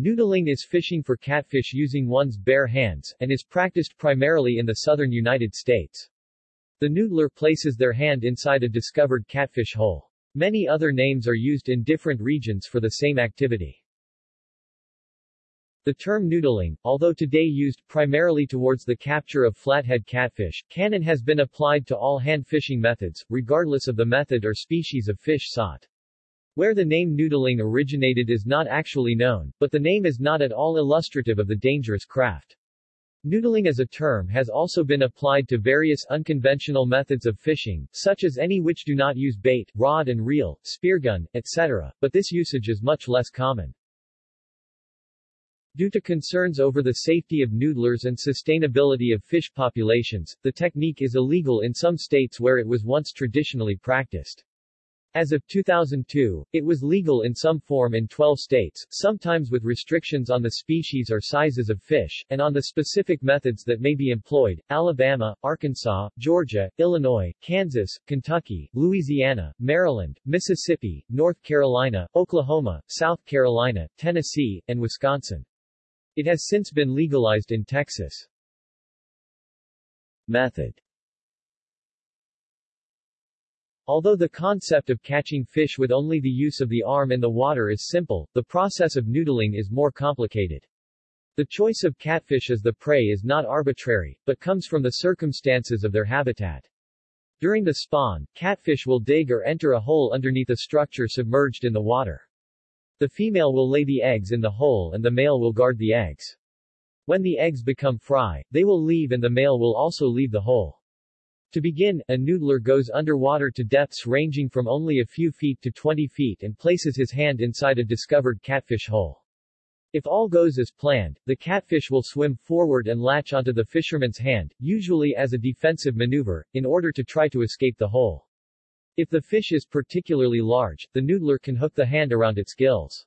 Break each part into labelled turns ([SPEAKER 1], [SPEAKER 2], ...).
[SPEAKER 1] Noodling is fishing for catfish using one's bare hands, and is practiced primarily in the southern United States. The noodler places their hand inside a discovered catfish hole. Many other names are used in different regions for the same activity. The term noodling, although today used primarily towards the capture of flathead catfish, can and has been applied to all hand fishing methods, regardless of the method or species of fish sought. Where the name noodling originated is not actually known, but the name is not at all illustrative of the dangerous craft. Noodling as a term has also been applied to various unconventional methods of fishing, such as any which do not use bait, rod and reel, speargun, etc., but this usage is much less common. Due to concerns over the safety of noodlers and sustainability of fish populations, the technique is illegal in some states where it was once traditionally practiced. As of 2002, it was legal in some form in 12 states, sometimes with restrictions on the species or sizes of fish, and on the specific methods that may be employed. Alabama, Arkansas, Georgia, Illinois, Kansas, Kentucky, Louisiana, Maryland, Mississippi, North Carolina, Oklahoma, South Carolina, Tennessee, and Wisconsin. It has since been legalized in Texas. Method Although the concept of catching fish with only the use of the arm in the water is simple, the process of noodling is more complicated. The choice of catfish as the prey is not arbitrary, but comes from the circumstances of their habitat. During the spawn, catfish will dig or enter a hole underneath a structure submerged in the water. The female will lay the eggs in the hole and the male will guard the eggs. When the eggs become fry, they will leave and the male will also leave the hole. To begin, a noodler goes underwater to depths ranging from only a few feet to 20 feet and places his hand inside a discovered catfish hole. If all goes as planned, the catfish will swim forward and latch onto the fisherman's hand, usually as a defensive maneuver, in order to try to escape the hole. If the fish is particularly large, the noodler can hook the hand around its gills.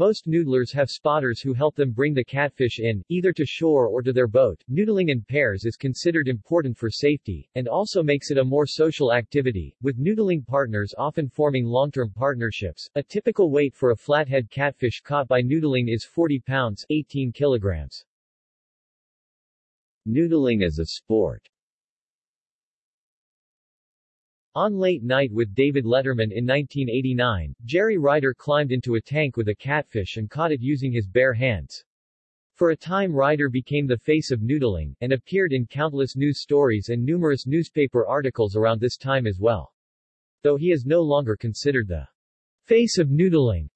[SPEAKER 1] Most noodlers have spotters who help them bring the catfish in, either to shore or to their boat. Noodling in pairs is considered important for safety, and also makes it a more social activity, with noodling partners often forming long-term partnerships. A typical weight for a flathead catfish caught by noodling is 40 pounds 18 kilograms. Noodling as a sport on Late Night with David Letterman in 1989, Jerry Ryder climbed into a tank with a catfish and caught it using his bare hands. For a time Ryder became the face of noodling, and appeared in countless news stories and numerous newspaper articles around this time as well. Though he is no longer considered the face of noodling,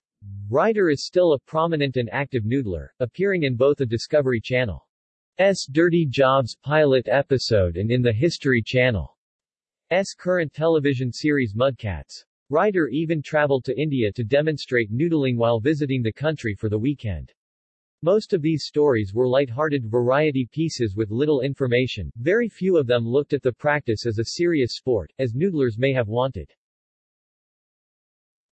[SPEAKER 1] Ryder is still a prominent and active noodler, appearing in both the Discovery Channel's Dirty Jobs pilot episode and in the History Channel. S current television series Mudcats. Ryder even traveled to India to demonstrate noodling while visiting the country for the weekend. Most of these stories were light-hearted variety pieces with little information, very few of them looked at the practice as a serious sport, as noodlers may have wanted.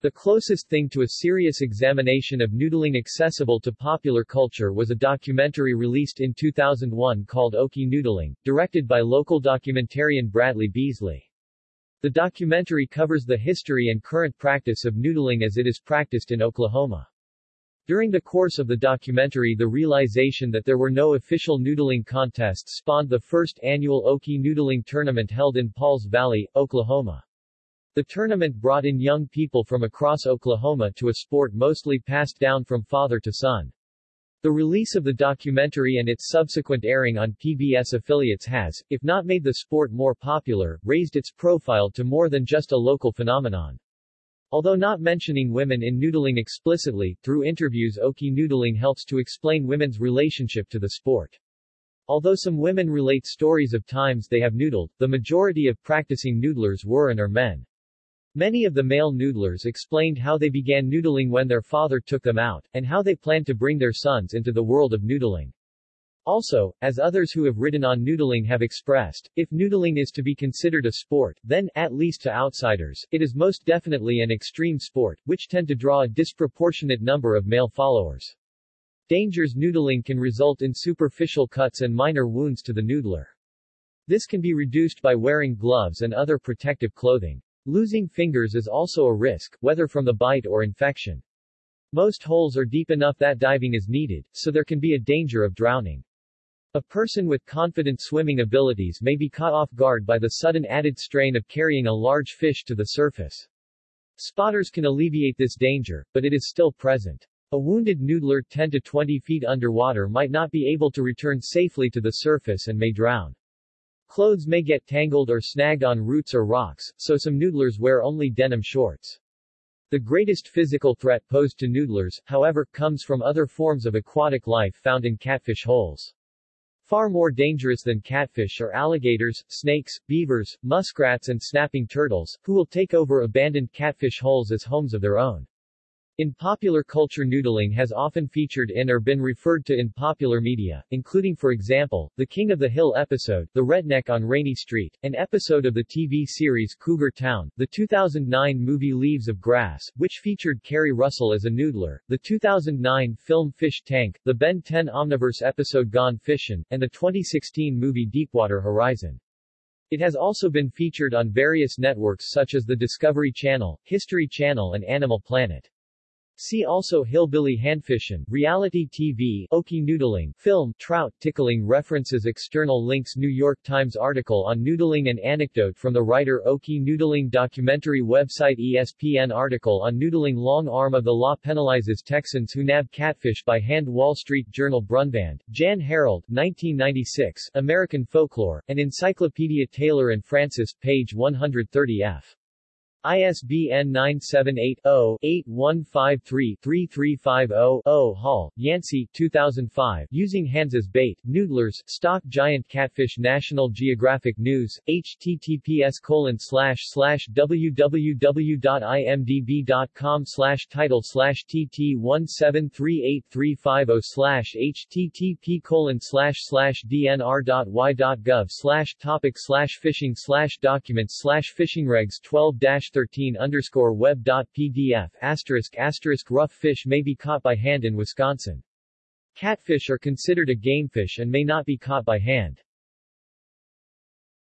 [SPEAKER 1] The closest thing to a serious examination of noodling accessible to popular culture was a documentary released in 2001 called Okie Noodling, directed by local documentarian Bradley Beesley. The documentary covers the history and current practice of noodling as it is practiced in Oklahoma. During the course of the documentary the realization that there were no official noodling contests spawned the first annual Okie Noodling Tournament held in Pauls Valley, Oklahoma. The tournament brought in young people from across Oklahoma to a sport mostly passed down from father to son. The release of the documentary and its subsequent airing on PBS affiliates has, if not made the sport more popular, raised its profile to more than just a local phenomenon. Although not mentioning women in noodling explicitly, through interviews Okie Noodling helps to explain women's relationship to the sport. Although some women relate stories of times they have noodled, the majority of practicing noodlers were and are men. Many of the male noodlers explained how they began noodling when their father took them out, and how they planned to bring their sons into the world of noodling. Also, as others who have written on noodling have expressed, if noodling is to be considered a sport, then, at least to outsiders, it is most definitely an extreme sport, which tend to draw a disproportionate number of male followers. Dangers noodling can result in superficial cuts and minor wounds to the noodler. This can be reduced by wearing gloves and other protective clothing. Losing fingers is also a risk, whether from the bite or infection. Most holes are deep enough that diving is needed, so there can be a danger of drowning. A person with confident swimming abilities may be caught off guard by the sudden added strain of carrying a large fish to the surface. Spotters can alleviate this danger, but it is still present. A wounded noodler 10 to 20 feet underwater might not be able to return safely to the surface and may drown. Clothes may get tangled or snagged on roots or rocks, so some noodlers wear only denim shorts. The greatest physical threat posed to noodlers, however, comes from other forms of aquatic life found in catfish holes. Far more dangerous than catfish are alligators, snakes, beavers, muskrats and snapping turtles, who will take over abandoned catfish holes as homes of their own. In popular culture noodling has often featured in or been referred to in popular media, including for example, the King of the Hill episode, The Redneck on Rainey Street, an episode of the TV series Cougar Town, the 2009 movie Leaves of Grass, which featured Keri Russell as a noodler, the 2009 film Fish Tank, the Ben 10 Omniverse episode Gone Fishin', and the 2016 movie Deepwater Horizon. It has also been featured on various networks such as the Discovery Channel, History Channel and Animal Planet. See also Hillbilly Handfishin', Reality TV, Okie Noodling, Film, Trout Tickling References External links New York Times article on noodling and anecdote from the writer Okie Noodling Documentary website ESPN article on noodling Long arm of the law penalizes Texans who nab catfish by hand Wall Street Journal Brunvand, Jan Harold, 1996, American Folklore, and Encyclopedia Taylor and Francis, page 130 f. ISBN 978-0-8153-3350-0 Hall, Yancey 2005 Using Hands as Bait, Noodlers, Stock Giant Catfish National Geographic News, https colon www.imdb.com title slash tt1738350 slash http colon dnr.y.gov slash topic slash fishing slash documents slash fishing regs 12 13 underscore web dot pdf asterisk asterisk rough fish may be caught by hand in Wisconsin. Catfish are considered a gamefish and may not be caught by hand.